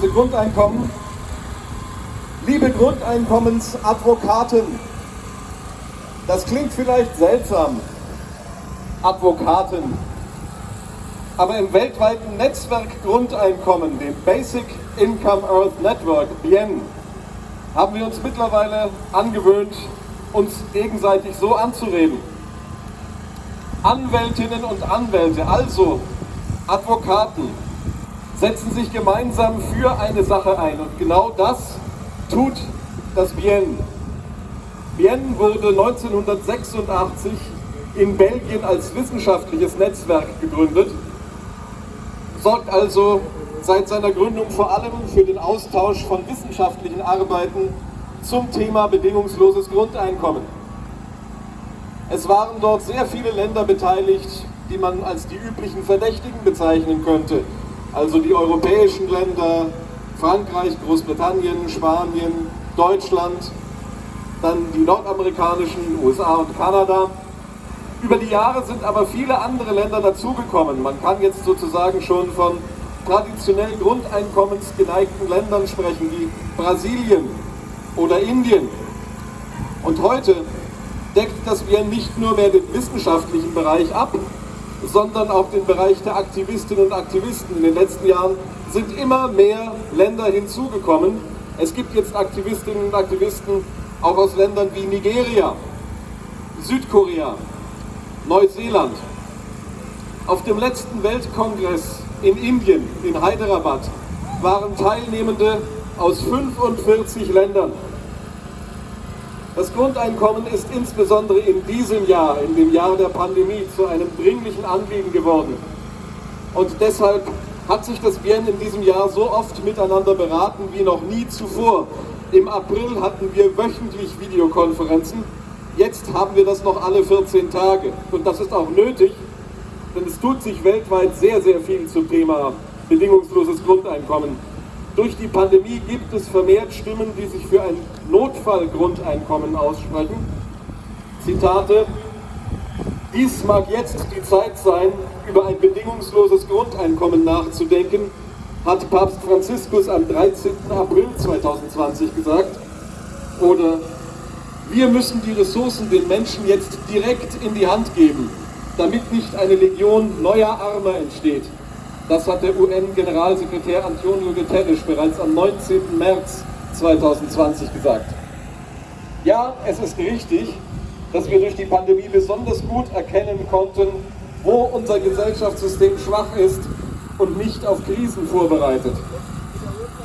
Grundeinkommen. Liebe Grundeinkommensadvokaten, das klingt vielleicht seltsam, Advokaten, aber im weltweiten Netzwerk Grundeinkommen, dem Basic Income Earth Network, BIEN, haben wir uns mittlerweile angewöhnt, uns gegenseitig so anzureden. Anwältinnen und Anwälte, also Advokaten, setzen sich gemeinsam für eine Sache ein und genau das tut das Bien. Bien wurde 1986 in Belgien als wissenschaftliches Netzwerk gegründet, sorgt also seit seiner Gründung vor allem für den Austausch von wissenschaftlichen Arbeiten zum Thema bedingungsloses Grundeinkommen. Es waren dort sehr viele Länder beteiligt, die man als die üblichen Verdächtigen bezeichnen könnte also die europäischen Länder, Frankreich, Großbritannien, Spanien, Deutschland, dann die nordamerikanischen, USA und Kanada. Über die Jahre sind aber viele andere Länder dazugekommen. Man kann jetzt sozusagen schon von traditionell grundeinkommensgeneigten Ländern sprechen, wie Brasilien oder Indien. Und heute deckt das wir nicht nur mehr den wissenschaftlichen Bereich ab, sondern auch den Bereich der Aktivistinnen und Aktivisten. In den letzten Jahren sind immer mehr Länder hinzugekommen. Es gibt jetzt Aktivistinnen und Aktivisten auch aus Ländern wie Nigeria, Südkorea, Neuseeland. Auf dem letzten Weltkongress in Indien, in Hyderabad, waren Teilnehmende aus 45 Ländern. Das Grundeinkommen ist insbesondere in diesem Jahr, in dem Jahr der Pandemie, zu einem dringlichen Anliegen geworden. Und deshalb hat sich das Bien in diesem Jahr so oft miteinander beraten wie noch nie zuvor. Im April hatten wir wöchentlich Videokonferenzen, jetzt haben wir das noch alle 14 Tage. Und das ist auch nötig, denn es tut sich weltweit sehr, sehr viel zum Thema bedingungsloses Grundeinkommen. Durch die Pandemie gibt es vermehrt Stimmen, die sich für ein Notfallgrundeinkommen aussprechen. Zitate, dies mag jetzt die Zeit sein, über ein bedingungsloses Grundeinkommen nachzudenken, hat Papst Franziskus am 13. April 2020 gesagt. Oder wir müssen die Ressourcen den Menschen jetzt direkt in die Hand geben, damit nicht eine Legion neuer Armer entsteht. Das hat der UN-Generalsekretär Antonio Guterres bereits am 19. März 2020 gesagt. Ja, es ist richtig, dass wir durch die Pandemie besonders gut erkennen konnten, wo unser Gesellschaftssystem schwach ist und nicht auf Krisen vorbereitet.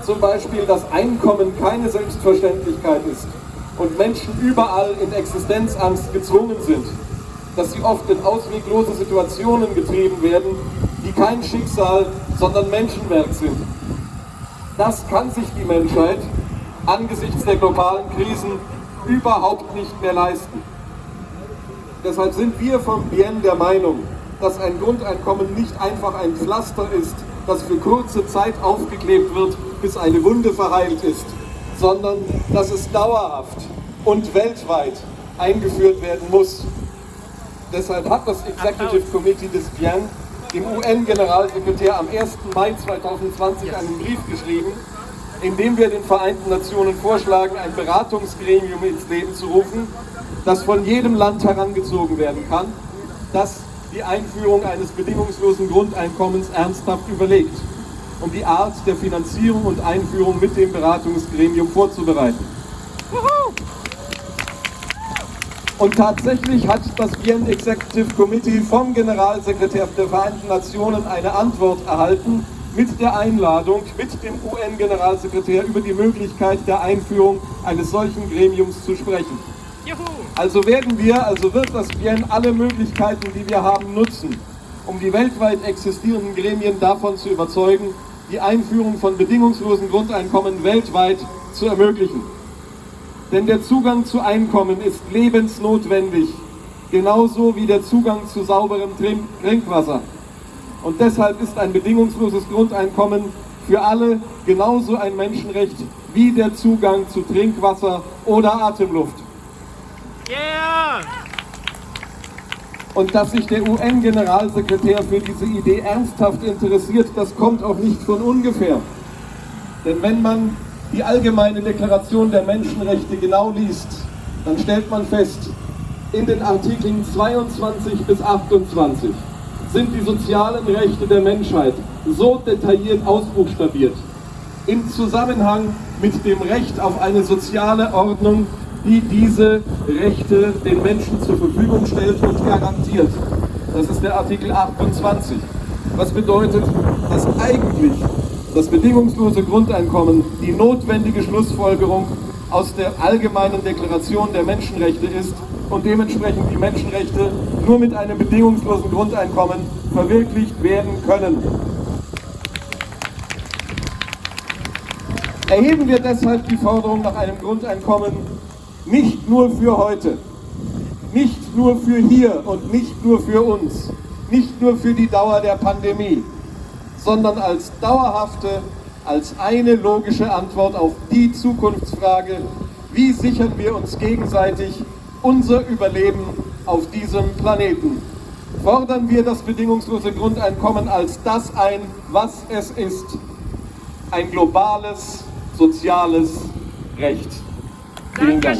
Zum Beispiel, dass Einkommen keine Selbstverständlichkeit ist und Menschen überall in Existenzangst gezwungen sind, dass sie oft in ausweglose Situationen getrieben werden, die kein Schicksal, sondern Menschenwerk sind. Das kann sich die Menschheit angesichts der globalen Krisen überhaupt nicht mehr leisten. Deshalb sind wir von Bien der Meinung, dass ein Grundeinkommen nicht einfach ein Pflaster ist, das für kurze Zeit aufgeklebt wird, bis eine Wunde verheilt ist, sondern dass es dauerhaft und weltweit eingeführt werden muss. Deshalb hat das Executive Committee des Bien dem UN-Generalsekretär am 1. Mai 2020 einen Brief geschrieben, in dem wir den Vereinten Nationen vorschlagen, ein Beratungsgremium ins Leben zu rufen, das von jedem Land herangezogen werden kann, das die Einführung eines bedingungslosen Grundeinkommens ernsthaft überlegt, um die Art der Finanzierung und Einführung mit dem Beratungsgremium vorzubereiten. Und tatsächlich hat das UN Executive Committee vom Generalsekretär der Vereinten Nationen eine Antwort erhalten mit der Einladung, mit dem UN-Generalsekretär über die Möglichkeit der Einführung eines solchen Gremiums zu sprechen. Juhu. Also werden wir, also wird das UN alle Möglichkeiten, die wir haben, nutzen, um die weltweit existierenden Gremien davon zu überzeugen, die Einführung von bedingungslosen Grundeinkommen weltweit zu ermöglichen. Denn der Zugang zu Einkommen ist lebensnotwendig, genauso wie der Zugang zu sauberem Trinkwasser. Und deshalb ist ein bedingungsloses Grundeinkommen für alle genauso ein Menschenrecht wie der Zugang zu Trinkwasser oder Atemluft. Yeah! Und dass sich der UN-Generalsekretär für diese Idee ernsthaft interessiert, das kommt auch nicht von ungefähr. Denn wenn man die allgemeine Deklaration der Menschenrechte genau liest, dann stellt man fest, in den Artikeln 22 bis 28 sind die sozialen Rechte der Menschheit so detailliert ausbuchstabiert, im Zusammenhang mit dem Recht auf eine soziale Ordnung, die diese Rechte den Menschen zur Verfügung stellt und garantiert. Das ist der Artikel 28. Was bedeutet, dass eigentlich das bedingungslose Grundeinkommen die notwendige Schlussfolgerung aus der allgemeinen Deklaration der Menschenrechte ist und dementsprechend die Menschenrechte nur mit einem bedingungslosen Grundeinkommen verwirklicht werden können. Erheben wir deshalb die Forderung nach einem Grundeinkommen nicht nur für heute, nicht nur für hier und nicht nur für uns, nicht nur für die Dauer der Pandemie, sondern als dauerhafte, als eine logische Antwort auf die Zukunftsfrage, wie sichern wir uns gegenseitig unser Überleben auf diesem Planeten. Fordern wir das bedingungslose Grundeinkommen als das ein, was es ist. Ein globales, soziales Recht. Vielen Dank.